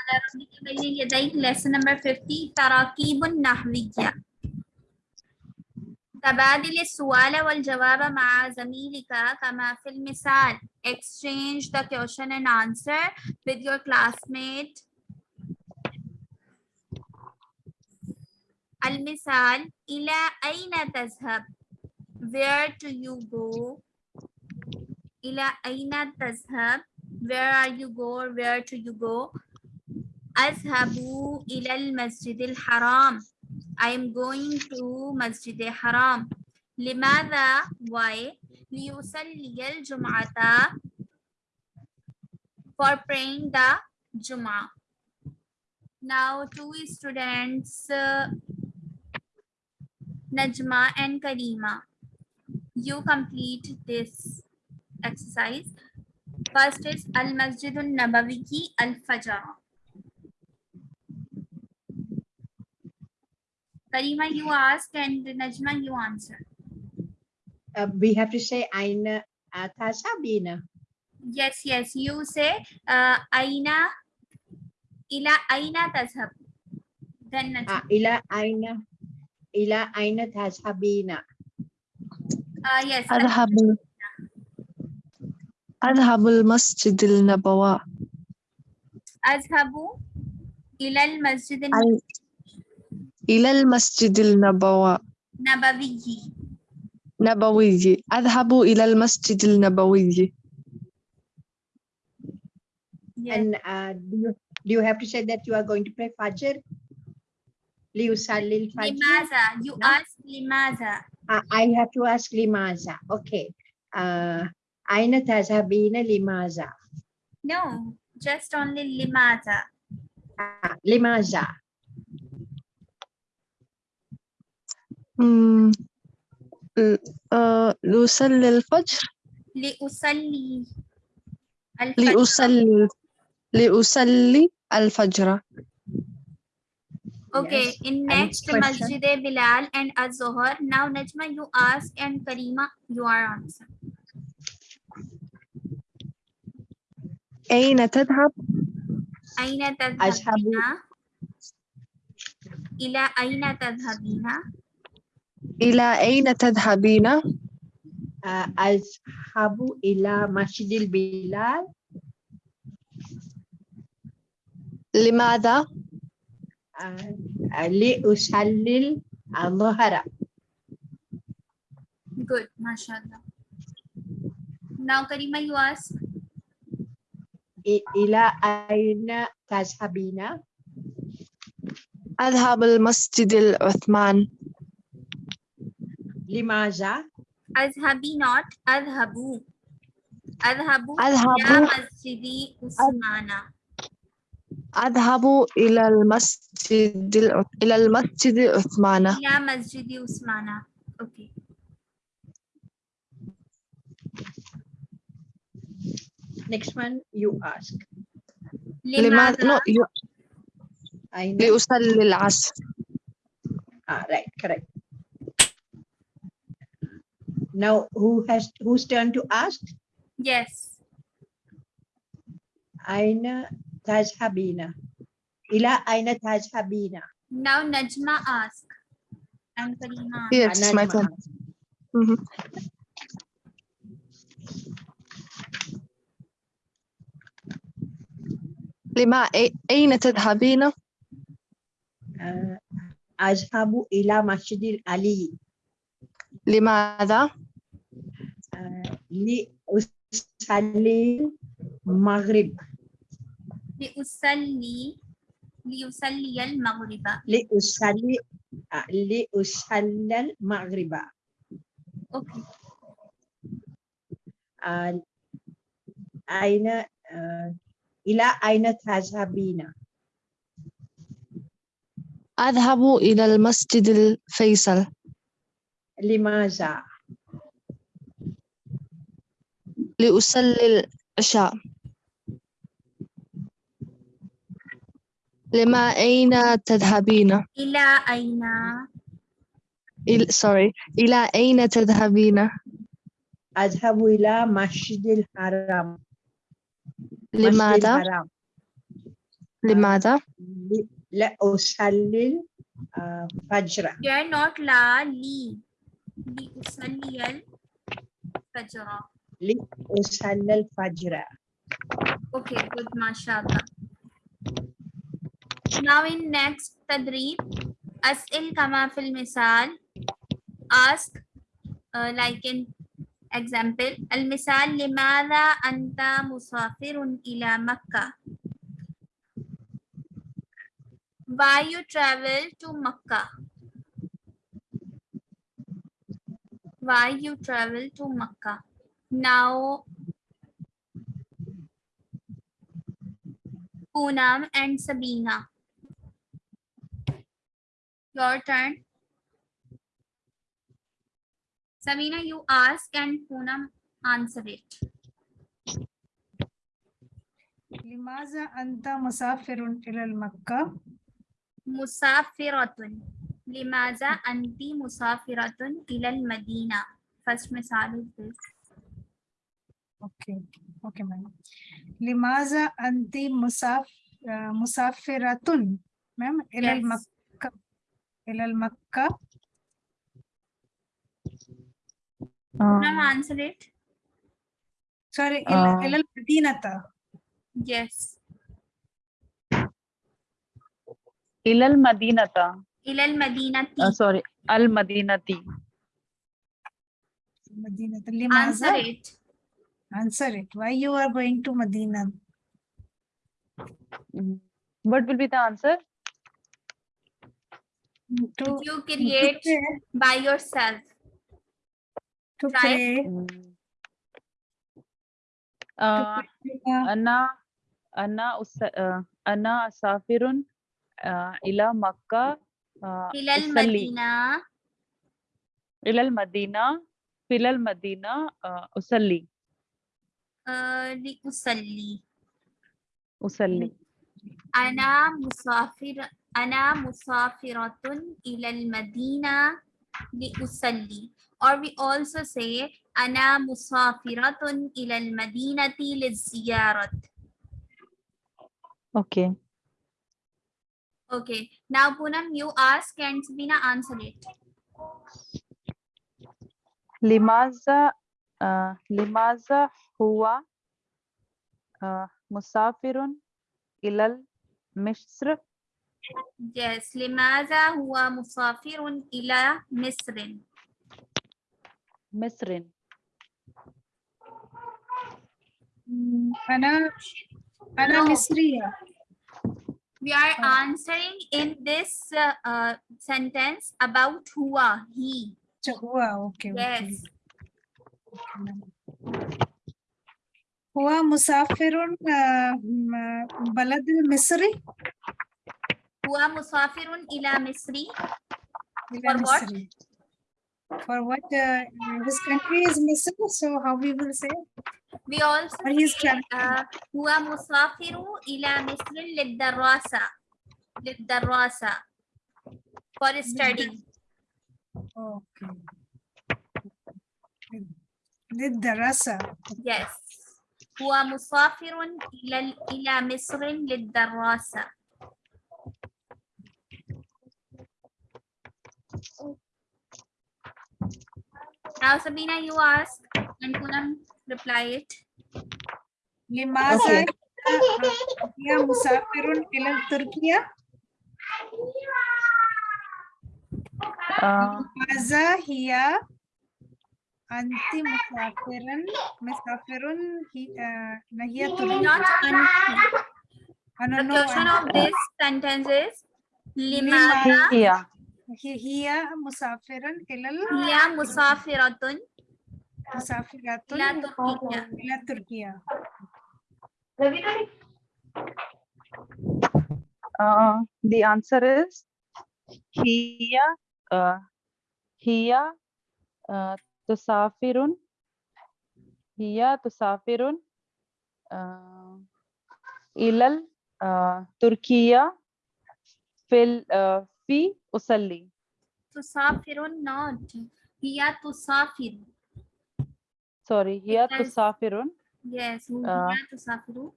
على ربك بين يديك lesson number 50 تراكيب نحوية تبادل السؤال والجواب مع زميلك كما في المثال exchange the question and answer with your classmate المثال إلى أين تذهب where do you go إلى أين تذهب where are you go or where do you go Azhabu ilal masjidil haram. I am going to Masjid haram. Limada, why? Liyusalliyal jum'ata for praying the Juma. Now two students, uh, Najma and Karima, you complete this exercise. First is Al-Masjidun Nabawi Al-Fajr. Karima, you ask and Najma, you answer. Uh, we have to say Aina uh, Atasha Bina. Yes, yes. You say uh, Aina Ila Aina Tazhab. Then Najma. Uh, ah, ila Aina Ila Aina Tazhabina. Uh, ah, yes. Adhabu. Adhabul Masjidil Nabawa. Azhabu Ilal Masjidil إلى المسجد النبوي al-nabawi. نبوي أذهب إلى المسجد النبوي Yes. And uh, do, you, do you have to say that you are going to pray Fajr? Liusalil Fajr. Limaza. You No. ask limaza. Uh, I have to ask Limaza. Okay. Uh, Aina Tasabina Limaza. No, just only limaza. Uh, Limaza. لأصلي الفجر لأصلي الفجر. لأصلي لأصلي الفجر Okay, Yes. in And next question? Masjid Bilal and Az-Zuhr. Now Najma, you ask and Karima, you are answer. أين تذهب أين أذهب تذهبين؟ إلى أين تذهبين؟ إلى أين تذهبين؟ آه، أذهب إلى مسجد البلاد. لماذا؟ آه، لأصلي الظهر Good, ما شاء الله. Now Karima, you ask. إلى أين تذهبين؟ أذهب المسجد العثمان. Limaza أذهبي not أذهبوا أذهبوا أذهب إلى مسجد عثمان. أذهب إلى المسجد الع- إلى المسجد عثمان إلى مسجد عثمان. Okay. next one you ask لماذا no, لماذا؟ aina لأصلي العصر ah, right correct now who has whose turn to ask Yes. aina tazhabina ila aina tazhabina Now Najma ask. And Karima. yes Ah, my Najma turn ask. Mhm. لما أي- أين تذهبين uh, azhabu ila masjidil ali لماذا؟ لأصلي المغرب. لأصلي ليصلي المغرب. لأصلي لأصلي المغرب. أوكي. آه، أين آه، إلى أين تذهبين؟ أذهب إلى المسجد الفيصل. Limaza لأصلي العشاء لما أين تذهبين؟ إلى أين؟ إل... sorry. إلى أين تذهبين؟ ila masjidil haram Masjidil لماذا؟ haram لماذا؟ لأصلي الفجر You are not la li. Li usalliyal fajra. لأصلي الفجر Okay, good, mashallah. Now in next tadrib, as'il kama fil misal. Ask uh, like in example. Al misal limadha anta musafirun ila Makkah. Why you travel to Makkah? Why you travel to Makkah? Now Poonam and Sabina. Your turn. Sabina, you ask and Poonam answer it. لماذا أنت مسافر إلى المكة؟ Musafiratun. لماذا أنت مسافرة إلى المدينة؟ فش مثال is this. Okay okay ma'am. لماذا أنت مساف آه، مسافرة ma'am إلى yes. المكة؟ إلى المكة؟ آه. ma'am answer it. Sorry uh, إلى المدينة. Yes. إلى المدينة. Ilal Madinati. uh, sorry المدينة مدينة answer لماذا it. answer it why you are going to Medina Mhm. what will be the answer to You to create pray, by yourself. to Right. pray Mhm. to uh, pray, uh, أنا أنا أس... uh, أنا أسافر uh, إلى مكة Ilal أصلي Madina. إلى المدينة في المدينة أصلي usalli. أصلي أنا مسافر أنا مسافرة إلى المدينة لأصلي or we also say أنا مسافرة إلى المدينة للزيارة. Okay. Okay. Now Poonam you ask and Sabina answer it. لماذا uh, لماذا هو uh, مسافر إلى مصر yes. لماذا هو مسافر إلى مصر مصر mm, أنا أنا No. مصرية we are answering in this uh, uh, sentence about hua, he. Hua, okay. Yes. Hua musafirun uh, uh, balad misri. Hua musafirun ila misri. For what? مصر. For what? Uh, his country is Misr, so how we will say? We also Or he's say traveling. uh, هو مسافر إلى مصر للدراسة للدراسة for studying Okay. للدراسة. yes هو مسافر إلى إلى مصر للدراسة Now Sabina you ask and Poonam reply it لماذا هي مسافر إلى تركيا؟ uh, لماذا هي أنت مسافر مسافر هي آه، هي تركيا؟ not unti I the don't know. question of this sentence is لماذا हिया मुसाफिरन इलल हिया मुसाफिरतुन मुसाफिरतुन इला Türkiye uh, the answer is hiya uh, hiya uh, tusafirun hiya tusafirun uh, ilal uh, turkiya fil uh, في أصلي تسافر not هي تسافر sorry هي Because- تسافر yes آه. هي تسافر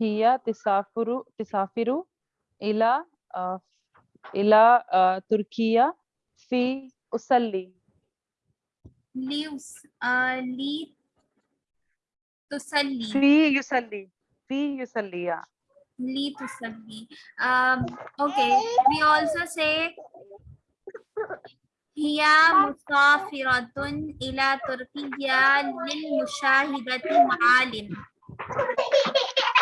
هي تسافر تسافر إلى آه، إلى آه، تركيا في أصلي ليوس آه لي تصلي في يصلي في يصلي Li to sabhi. Um, okay, we also say Hiya musafiratun ila Turkiya lil mushahidati ma'alim.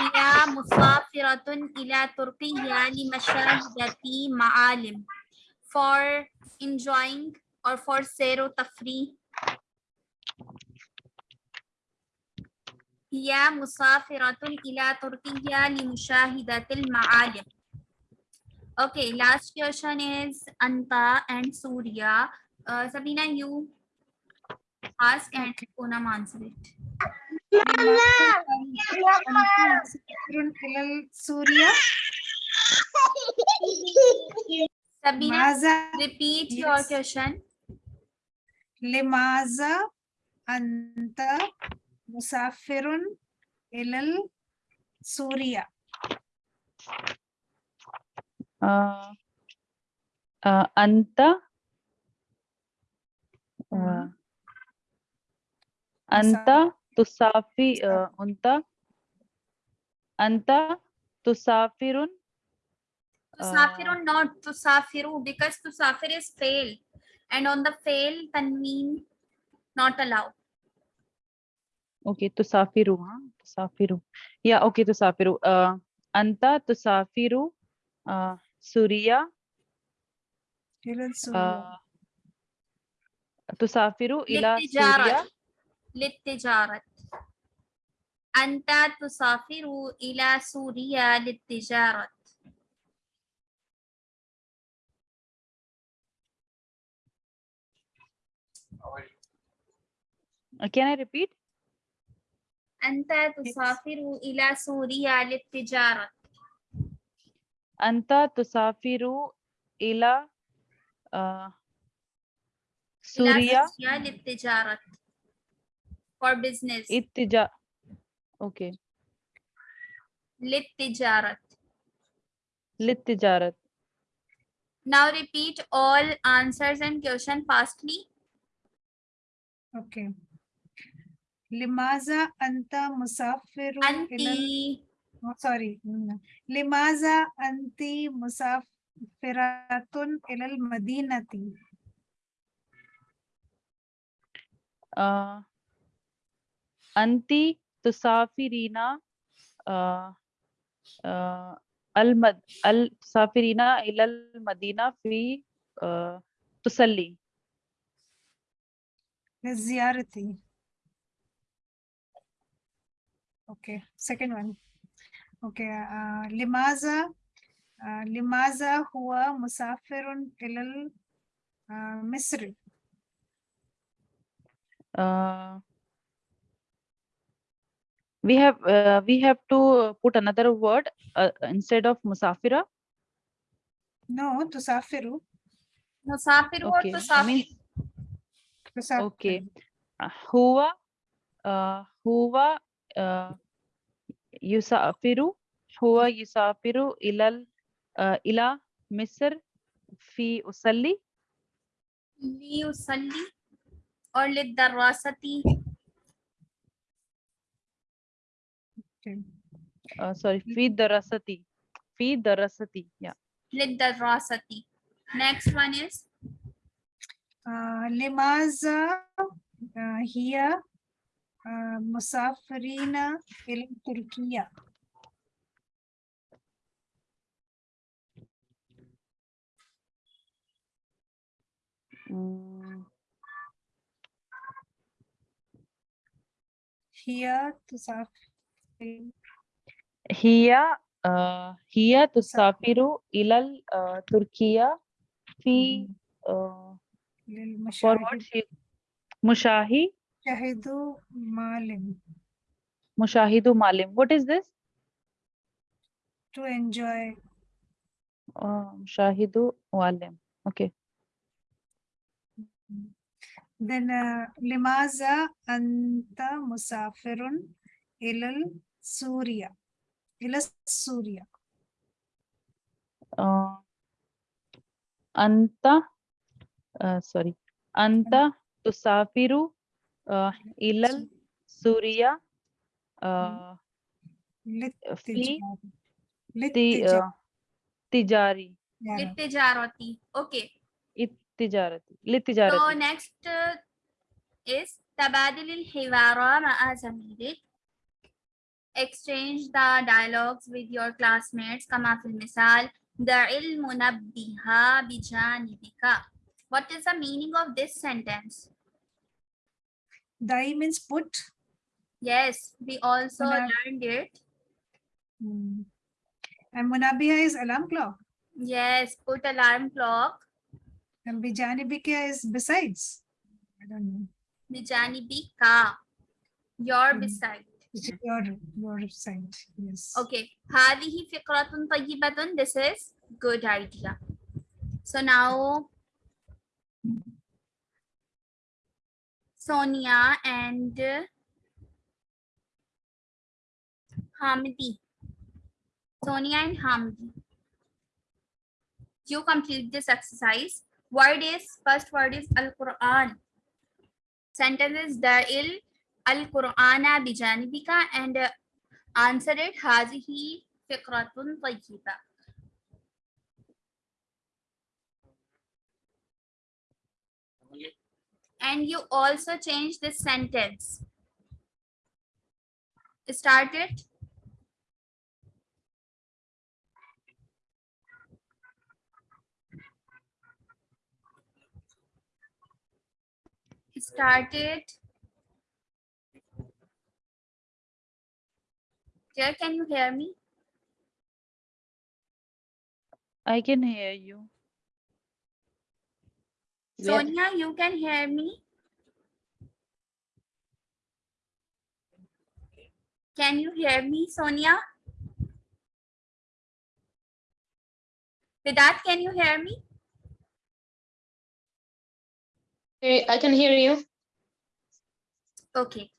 Hiya musafiratun ila Turkiya li mashahidati ma'alim. For enjoying or for zero tafri هي مسافرة إلى تركيا لمشاهدة المعالم Okay, last question is Anta and Surya. Uh, Sabina, you ask and Poonam answer it. سوريا Sabina, ماذا repeat your Yes. question. لماذا أنت मुसाफिरुन इलल Suriya अंत अंत तुसाफी अंत अंत तुसाफिरुन तुसाफिरुन not tusafiru because tusafir is fail and on the fail tanween not allowed أوكي تسافر ها تسافر يا أوكي تسافر آه، أنت تسافر آه، سوريا إلى سوريا آه، تسافر إلى للتجارة. سوريا للتجارة. أنت تسافر إلى سوريا للتجارة. Can I repeat? Anta tusafiru ila Suriya litijarat. Anta tusafiru ila uh, Suriya litijarat. For business. Ittija. Okay. Litijarat. Litijarat. Now repeat all answers and question fastly. Okay. لماذا أنت مسافر أنت إلى سوري لماذا أنت مسافرة إلى المدينة آه، أنت تسافرين آه، آه، المد... ال- تسافرين إلى المدينة في آه، تصلي Okay, second one. Okay, uh, limaza uh, limaza Hua musafirun ilal uh, Misri. Uh, we have uh, we have to put another word uh, instead of musafira. No, tusafiru. Musafir okay. or tusafir. I mean. Okay. Uh, huwa uh, huwa يسافر هو يسافر إلى ال- uh, إلى مصر في أصلي ليصلي or للدراسة Okay. uh, sorry في دراستي في دراستي yeah للدراسة next one is آه، لماذا آه، هي آه، مسافرين إلى تركيا. هي تسافر هي آه، هي تسافر إلى آه، تركيا في آه، للمشاهد. مشاهي Mushahidu Malim. Mushahidu Malim. What is this? To enjoy. Oh, Mushahidu Malim. Okay. Then uh, Limaza Anta Musafirun Ilal Surya. Ilal Surya. Uh, anta, uh, sorry. Anta Tusafiru ilal suriya uh, fi للتجارة ti, uh, tijari Littijarati. Okay. التجارة So للتجارة next uh, is تبادل الحوار مع زميلك. Exchange the dialogues with your classmates كما في المثال دع المنبه بجانبك. What is the meaning of this sentence? Dai means put. Yes, we also Munab learned it. Hmm. And Munabiya is alarm clock. Yes, put alarm clock. And Bijanibika is besides. I don't know. Bijanibika. Your hmm. beside. Your, your side, yes. Okay. Hadihi fikratun. This is good idea. So now Sonia and Hamdi. Sonia and Hamdi. You complete this exercise. Word is, first word is Al-Quran. Sentence is Da'il Al-Qur'ana bijanibika and uh, answer it Hazihi Fikratun Tayyiba. And you also change this sentence. Start it. Start it. Dear, can you hear me? I can hear you Yeah. Sonia, you can hear me? Can you hear me, Sonia? Vedat, can you hear me? I can hear you. Okay.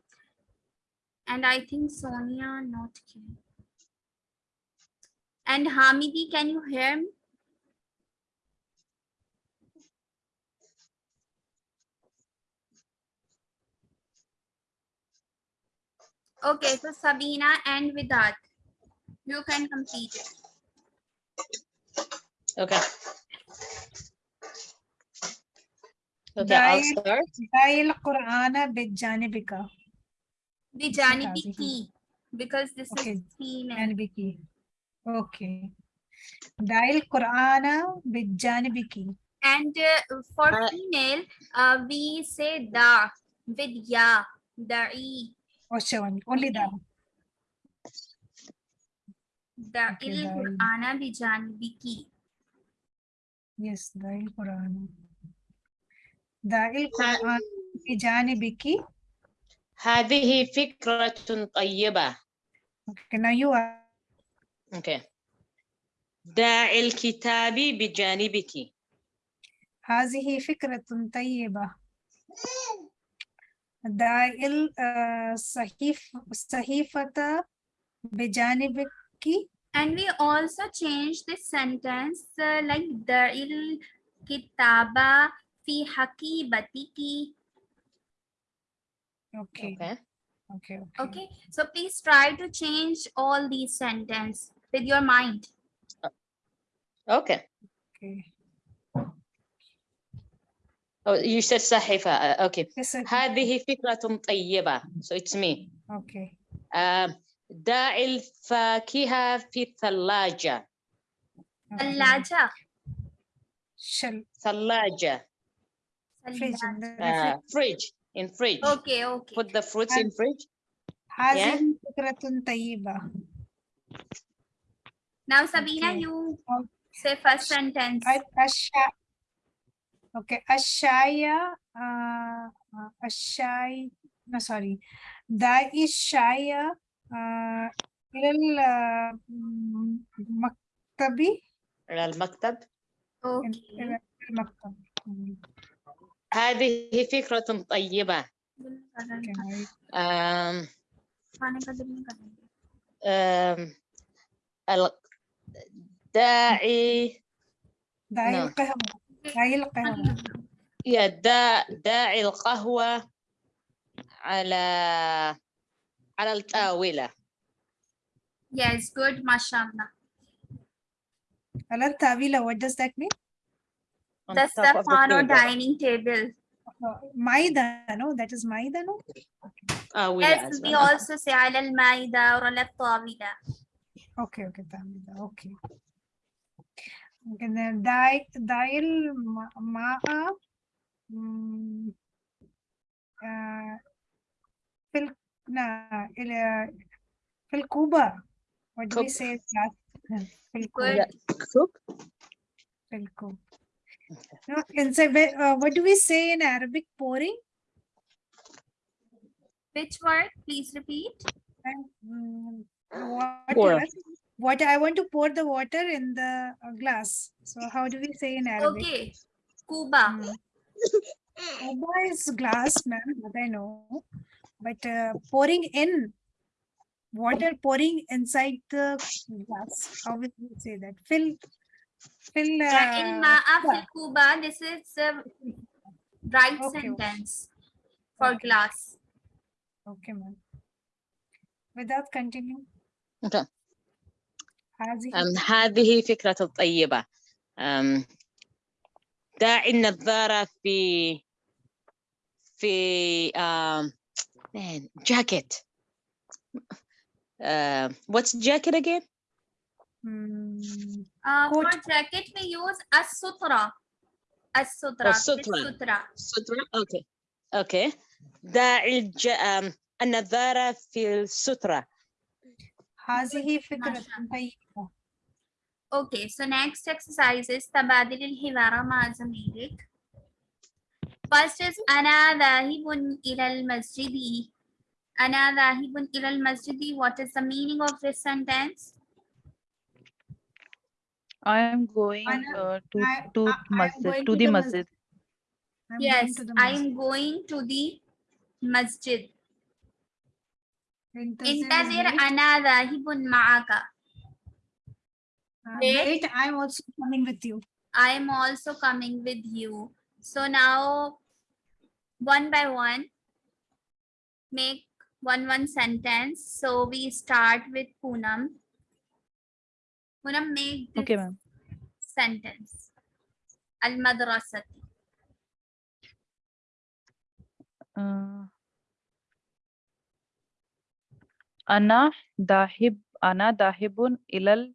And I think Sonia not here. And Hamidi, can you hear me? Okay, so Sabina and Vidhat, you can complete it. Okay. Okay, I'll start. Dahil Qur'ana bijanibika. Because this okay. is seen. Janibiki. Okay. Dahil Qur'ana bijanibiki. And uh, for uh, female, uh, we say da Vidya ya, da'i, Ocean, only that. da'il da'i. Qur'ana bijanibiki. Yes, داي القرآن داي القرآن بجانبك هذه فكرة طيبة. Okay, now you are Okay. داعي الكتاب بجانبك. هذه فكرة طيبة داي الصحيف الصحيفة بجانبك And we also change this sentence uh, like da'il kitaba fi hakibatiki. Okay, Okay. okay, okay. Okay, so please try to change all these sentences with your mind. Okay. okay. Oh, you said صحيفة. Uh, Okay. Yes, sir. هذه فكرة طيبة. So it's me. Okay, Uh, داعي الفاكهة في الثلاجة. okay. Allaja. Shall ثلاجة. fridge in the Uh, refri- fridge. In fridge. Okay, okay. Put the fruits in fridge. هذه فكرة طيبة Now, Sabina, Okay. you Oh. say first sentence. Okay, Ashaya, uh, uh, Ashaya, no, sorry, the Ishaya uh, lil uh, maktabi. إلى المكتب إلى المكتب هذه فكرة طيبة. آم آم الداعي داعي. نعم. القهوة. داعي القهوة يا دا داعي القهوة على على الطاولة Yes, good, mashallah. على الطاولة what does that mean on The table. dining table. Uh, maida no that is maida no طاولة Yes, we well. also say على المائدة or على الطاولة. okay okay طاولة okay okay then داعي داعي الماء mm, uh, في ال لا إلى في الكوبا what do we Cup. say that في الكوب Good. Yeah, cook. في الكوب no inside where- uh, what do we say in Arabic pouring Which word? Please repeat. And, mm, what, Pour. water i want to pour the water in the uh, glass. So how do we say in arabic? Okay kuba mm. kuba is glass ma'am i know. But uh, pouring in water pouring inside the glass how would we say that? Fill fill uh, kuba uh, this is the right okay. sentence for okay. glass. Okay ma'am. With that continue okay. هذه؟ فكرة الطيبة. داعي النظارة في في جاكيت what's jacket again? Hmm. Uh, for jacket we use السترة السترة السترة السترة okay. Okay. داعي النظارة في السترة. هذه فكرة شاء طيبة. Okay, so next exercise is تبادل الحوار مع زميلك. First is أنا ذاهب إلى المسجد. أنا ذاهب إلى المسجد. What is the meaning of this sentence? I am going Anna, uh, to I- to I- I am masjid going to to the the masjid. I'm going Yes, to the I masjid. am going to the masjid. Intazir ana dhahibun ma'aka. Wait, I'm also coming with you. I'm also coming with you. So now, one by one, make one one sentence. So we start with Poonam. Poonam, make this okay, sentence. Al-madrasati. Uh, Ana dahib ana dahibun ilal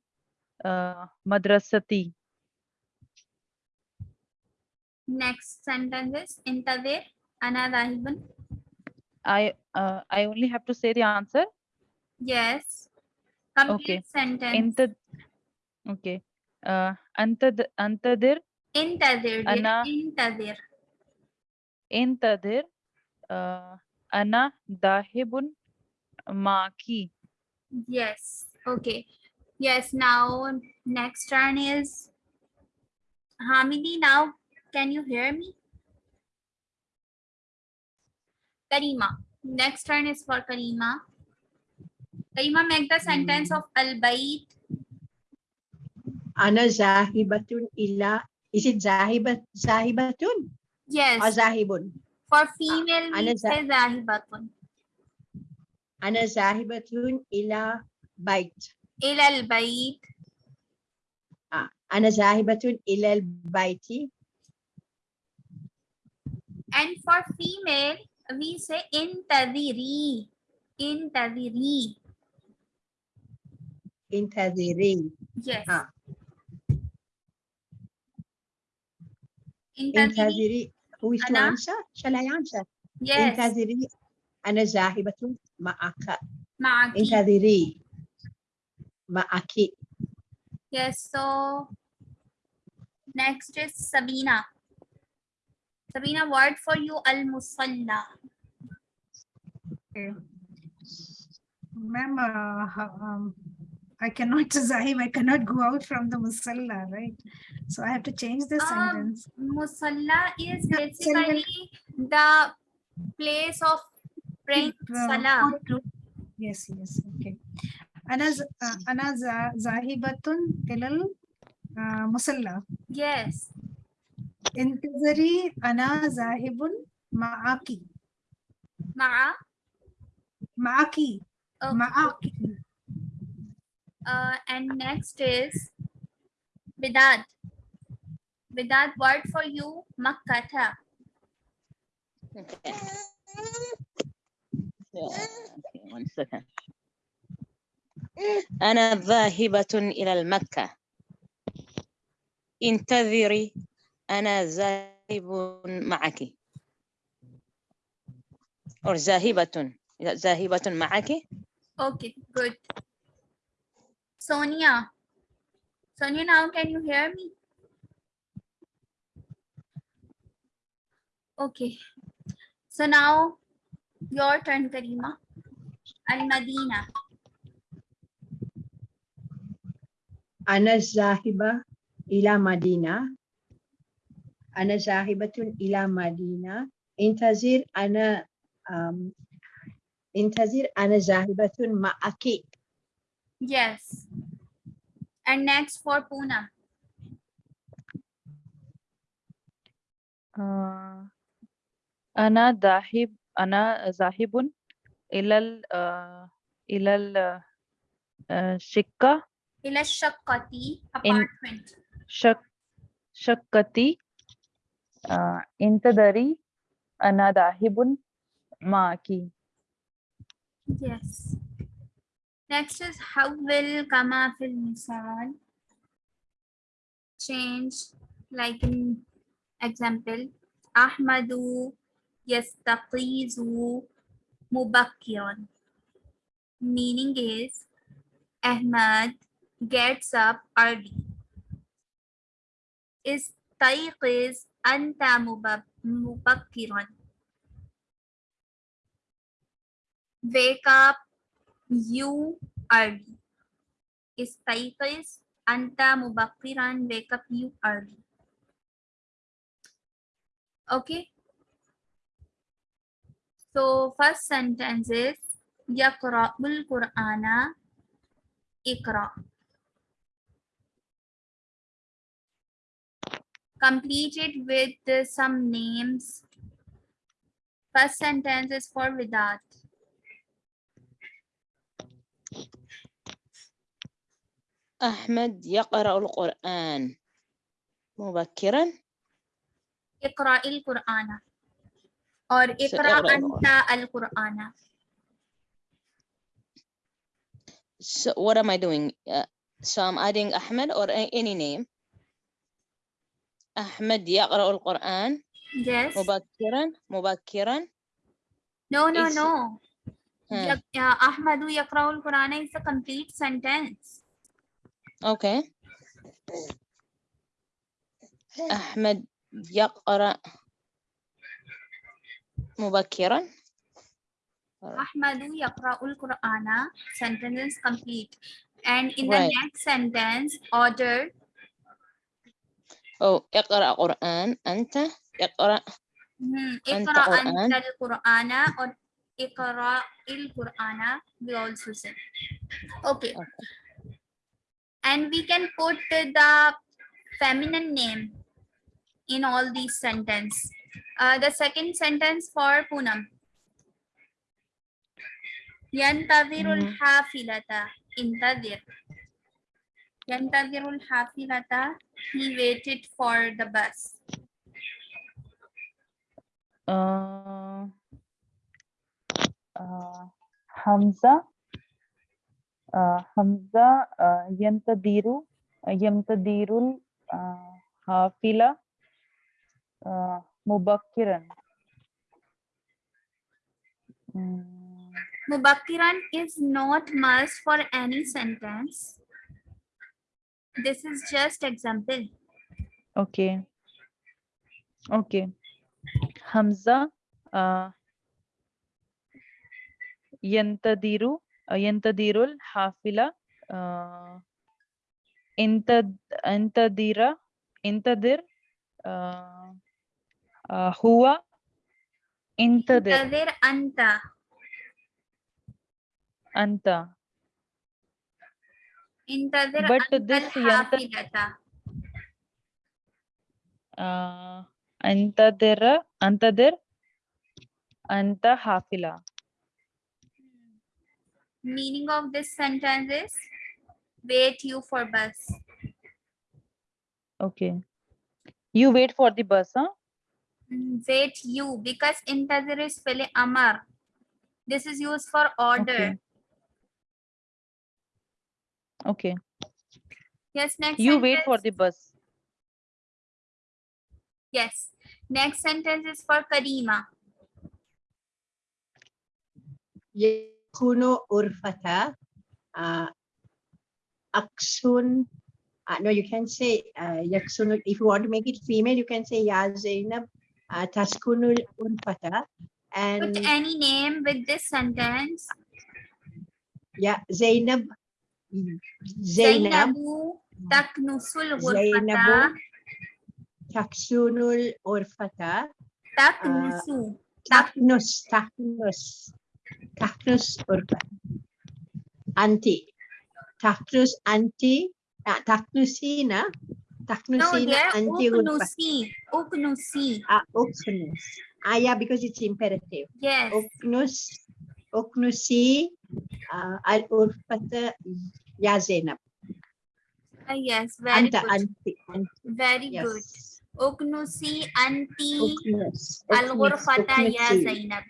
uh, madrasati. Next sentence is intadir ana dahibun. I uh, I only have to say the answer. Yes. Complete okay. sentence. Intad okay. Uh, antad antadir. Intadir. Ana. Intadir. Intadir. Uh, ana dahibun maki. Yes. Okay. Yes. Now, next turn is Hamidi. Now, can you hear me? Karima. Next turn is for Karima. Karima, make the sentence of al-bait. Ana zahibatun ila. Is it zahibat, zahibatun? Yes. Or zahibun? For female, Ana zahibatun. أنا ذاهبة إلى بيت إلى البيت. أنا ذاهبة إلى البيت And for female, we say intadiri. Intadiri. انتظري Yes. Ah. Intadiri. انتظري who is to Ana? answer shall I answer Yes. انتظري أنا ذاهبة ma'aka. Ma'aki. Encadiri. Ma'aki. Yes, so next is Sabina. Sabina, word for you, al-musalla. Okay. Ma'am, uh, um, I cannot zahim, I cannot go out from the musalla, right? So I have to change the um, sentence. Musalla is basically the place of praying salah. Yes, yes, okay. Ana, uh, ana uh, zahibatun ilal uh, musalla. Yes. Intizari ana zahibun ma'aki. Ma'a? Ma'aki. Okay. Ma'aki. Uh, and next is bidat. Bidad word for you, makkata. Okay. أنا ذاهبة إلى المكة انتظري أنا ذاهب معك أو ذاهبة ذاهبة معك Okay, good. Sonia. Sonia, now can you hear me? Okay. So now Your turn, Karima. Al-Madina. Ana zahiba ila Madina. Ana zahibatun ila Madina. Intazir ana um, intazir ana zahibatun ma'aki. Yes. And next for Puna. Uh, ana dahib أنا ذاهب إلى ال آه، إلى ال آه، شقة إلى الشقة apartment. شك شقتي آه، انتظري أنا ذاهب معك Yes. Next is حول كما في المثال. Change like in example. أحمد Yastaqizu mubakiran. Meaning is Ahmad gets up early. Is Istayqiz anta mubakiran. Wake up you early. Is Istayqiz anta mubakkiran. Wake up you early. Okay. So first sentence is يقرأ القرآن اقرأ. Complete it with uh, some names. First sentence is for Vidat. أحمد يقرأ القرآن مبكرا اقرأ القرآن or اقرأ اقرأ أنت القرآن So what am I doing? Uh, so I'm adding Ahmed or a- any name. أحمد يقرأ القرآن yes مبكرا مبكرا no no It's- no ها. يق- uh, أحمد يقرأ القرآن is a complete sentence Okay. أحمد يقرأ مبكرا أحمد يقرأ القرآن sentence is complete and in the Right. next sentence order أو اقرأ قرآن أنت اقرأ hmm, أنت اقرأ قرآن. أنت القرآن or اقرأ القرآن we also say okay Okay. and we can put the feminine name in all these sentence. Uh, the second sentence for Poonam. Yantadirul mm. hafilata. Intadir. Yantadirul hafilata. He waited for the bus. Uh, uh, Hamza. Uh, Hamza uh, Yantadiru. Uh, Yantadirul uh, hafila. Uh, Mubakiran. Hmm. Mubakiran is not must for any sentence. This is just example. Okay. Okay. Hamza uh, Yantadiru uh, Yantadirul Hafila uh, Intadira Intadir uh, آه، هو انتظر انتظر أنت أنت انتظر But أنت this ينت- الحافلة uh, أنتظر أنتظر أنت حافلة meaning of this sentence is wait you for bus okay you wait for the bus huh Mm, wait you because integer is pele amar. This is used for order. Okay. okay. Yes, next. You sentence. wait for the bus. Yes. Next sentence is for Karima. Yakuno urfata uh, aksun. Uh, no, you can say uh. If you want to make it female, you can say ya Zainab uh, taskunul unfata. And Put any name with this sentence. Yeah, Zainab. Zainab. Zainabu taknusul ghurfata. Taksunul urfata. Taknusu. Uh, taknus, taknus. Taknus urfata. Anti. Taknus anti. Uh, Taknusina Taknusi no, na Oknusi. Oknusi. Ah, oknus. Ah, yeah, because it's imperative. Yes. Oknus, oknusi, al ah, urfata ya Zainab. Ah, yes, very Anta, good. Anti, anti. Very yes. good. Oknusi anti oknus. al ya Zainab.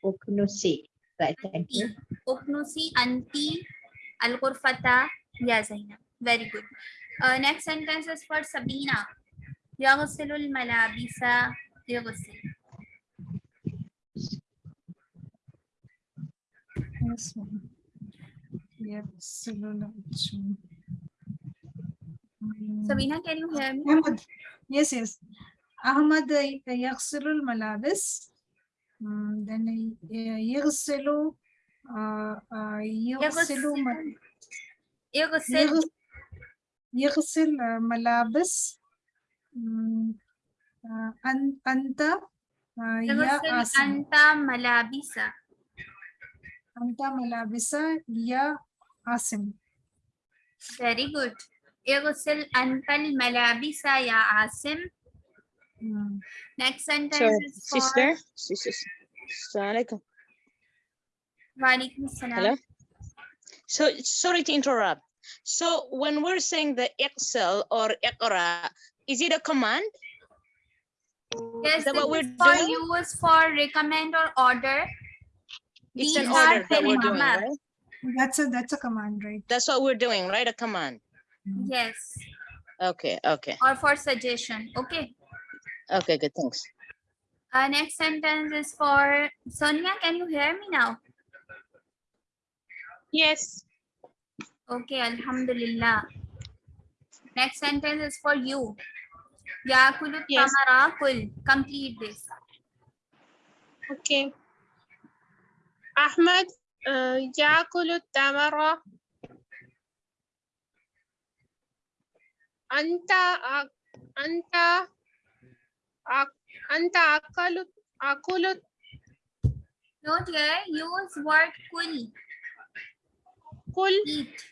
Oknusi. Right, thank you. Oknusi anti al urfata ya Zainab. Very good. uh, next sentence is for sabina يغسل الملابس يغسل Yes, ma'am. Yes. Mm, Sabina, can you hear me? Ahmad. Yes, yes. Ahmad uh, يغسل الملابس. Mm, Then uh, يغسل uh, uh, يغسل م- يغسل يغ- يغسل uh, ملابس. Mm, uh, أن- أنت uh, يا يغسل عاصم أنت ملابس أنت ملابس يا عاصم very good يغسل أنت الملابس يا عاصم Mm. next sentence Sorry, is for sister. Sister. Assalamu alaikum. وعليكم السلام Hello. So sorry to interrupt. So when we're saying the excel or iqra, is it a command? yes Is that this what we're for doing? use for recommend or order It's These an are order that we're doing, right? That's a that's a command, right? That's what we're doing, right? A command. yes Okay, okay. or for suggestion okay Okay, good. Thanks. uh, next sentence is for Sonia can you hear me now Yes. Okay, Alhamdulillah. Next sentence is for you. Yakulut tamara kul Complete this. Okay. Ahmed, uh, Ya yakulut tamara. Anta, uh, anta, uh, anta akalut, akulut. Note here, use word kul. كل Eat.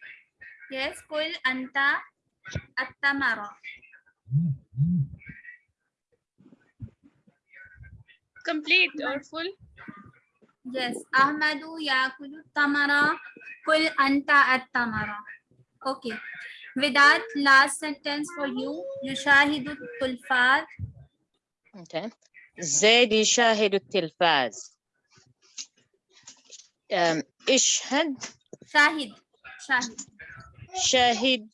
Yes, kul anta at-tamara. complete or full Yes, Ahmadu yakulu tamara kul anta at-tamara. Okay. With that last sentence for you, yushahidu tulfat. Okay. زيد يشاهد التلفاز. Um, اشهد Shahid. Shahid. Shahid.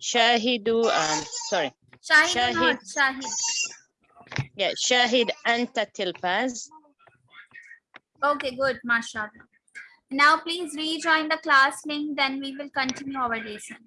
Shahidu. Um, sorry. Shahid. Shahid. Yeah, Shahid Anta Tilpaz. Okay, good, mashallah. Now please rejoin the class link, then we will continue our lesson.